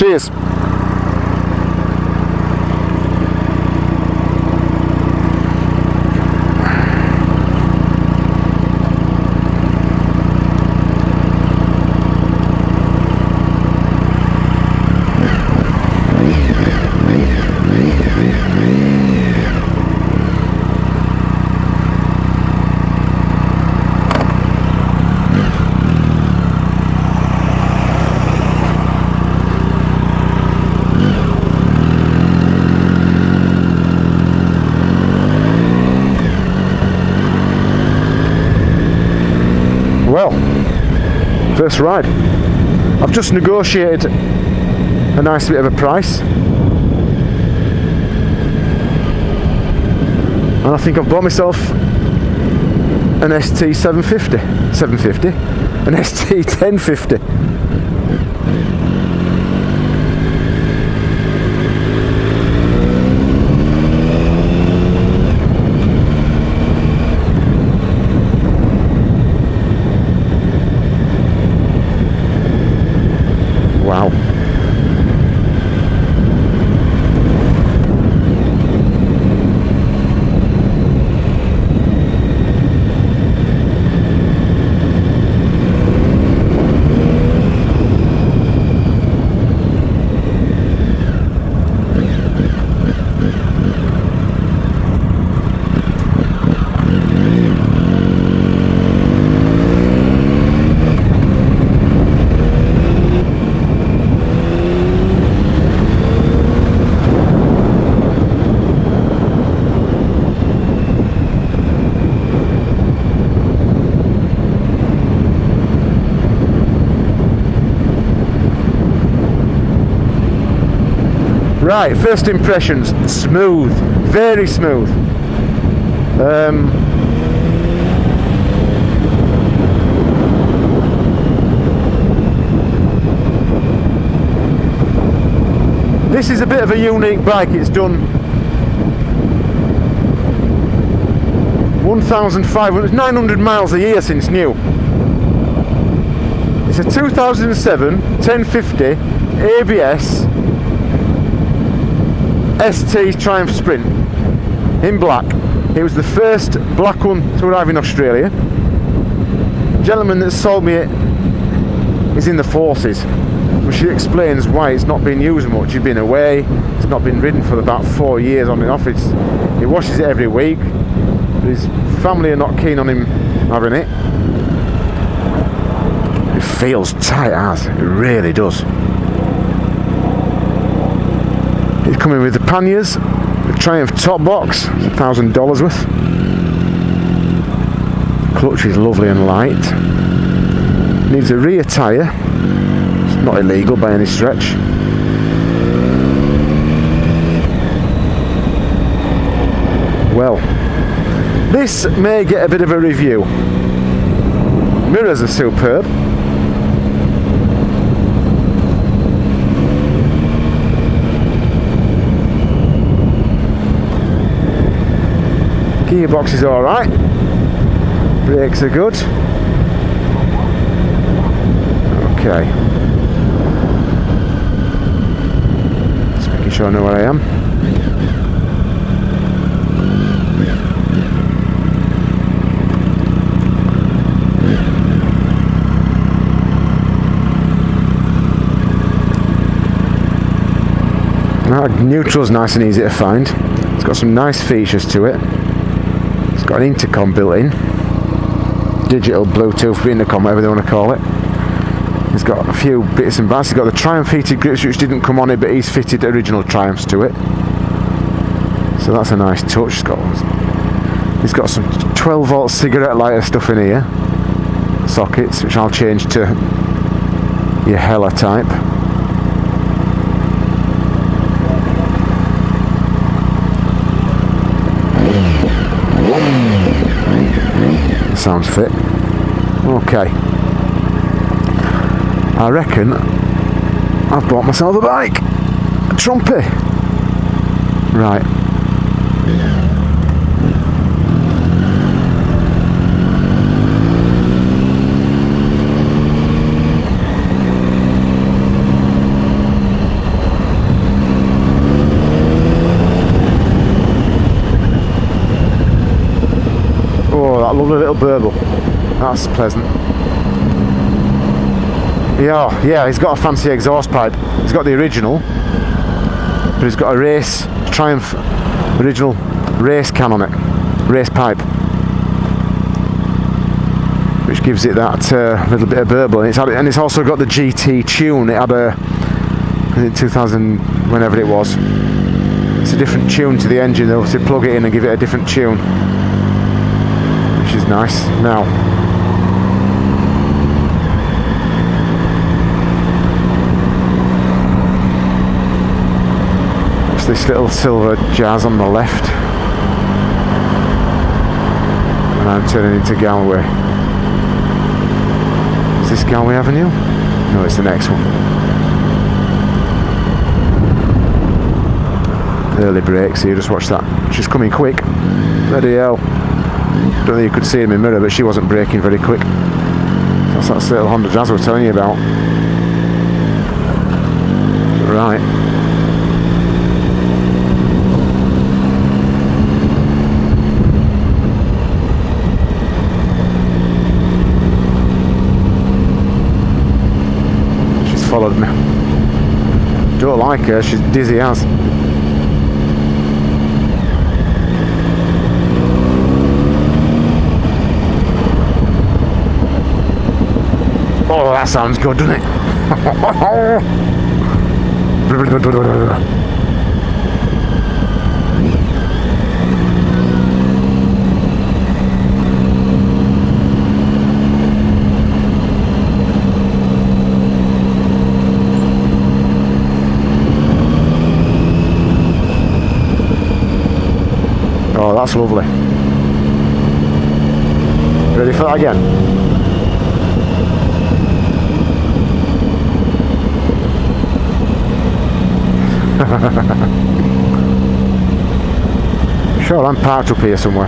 Cheers. Well, first ride. I've just negotiated a nice bit of a price. And I think I've bought myself an ST 750. 750? An ST 1050. Right, first impressions, smooth, very smooth. Um, this is a bit of a unique bike, it's done 1,500, 900 miles a year since new. It's a 2007 1050 ABS ST Triumph Sprint in black. It was the first black one to arrive in Australia. The gentleman that sold me it is in the forces, which explains why it's not been used much. He's been away, it's not been ridden for about four years on and off. It's, he washes it every week. His family are not keen on him having it. It feels tight as, it really does. It's coming with the panniers, the Triumph top box, thousand dollars worth. Clutch is lovely and light. Needs a rear tyre. It's not illegal by any stretch. Well, this may get a bit of a review. Mirrors are superb. Gearbox is alright. Brakes are good. Okay. Just making sure I know where I am. Neutral's nice and easy to find. It's got some nice features to it. Got an intercom built in. Digital, Bluetooth, intercom, whatever they want to call it. It's got a few bits and bats. It's got the Triumph heated grips which didn't come on it but he's fitted original Triumphs to it. So that's a nice touch. It's got, it's got some 12 volt cigarette lighter stuff in here. Sockets which I'll change to your Hella type. Sounds fit. Okay. I reckon I've bought myself a bike. A. Right. Little burble. That's pleasant. Yeah, yeah, he's got a fancy exhaust pipe. He's got the original, but he's got a race Triumph original race can on it, race pipe, which gives it that uh, little bit of burble. And it's, had, and it's also got the GT tune. It had a in 2000, whenever it was. It's a different tune to the engine though, so plug it in and give it a different tune, nice. Now, it's this little silver jazz on the left, and I'm turning into Galway. Is this Galway Avenue? No, it's the next one. early brakes here, just watch that. She's coming quick. Bloody hell. Don't think you could see in my mirror, but she wasn't braking very quick. That's that little Honda Jazz I was telling you about. Right. She's followed me. Don't like her, she's dizzy as. Oh, that sounds good, doesn't it? Oh, that's lovely. Ready for that again? sure, I'm parked up here somewhere.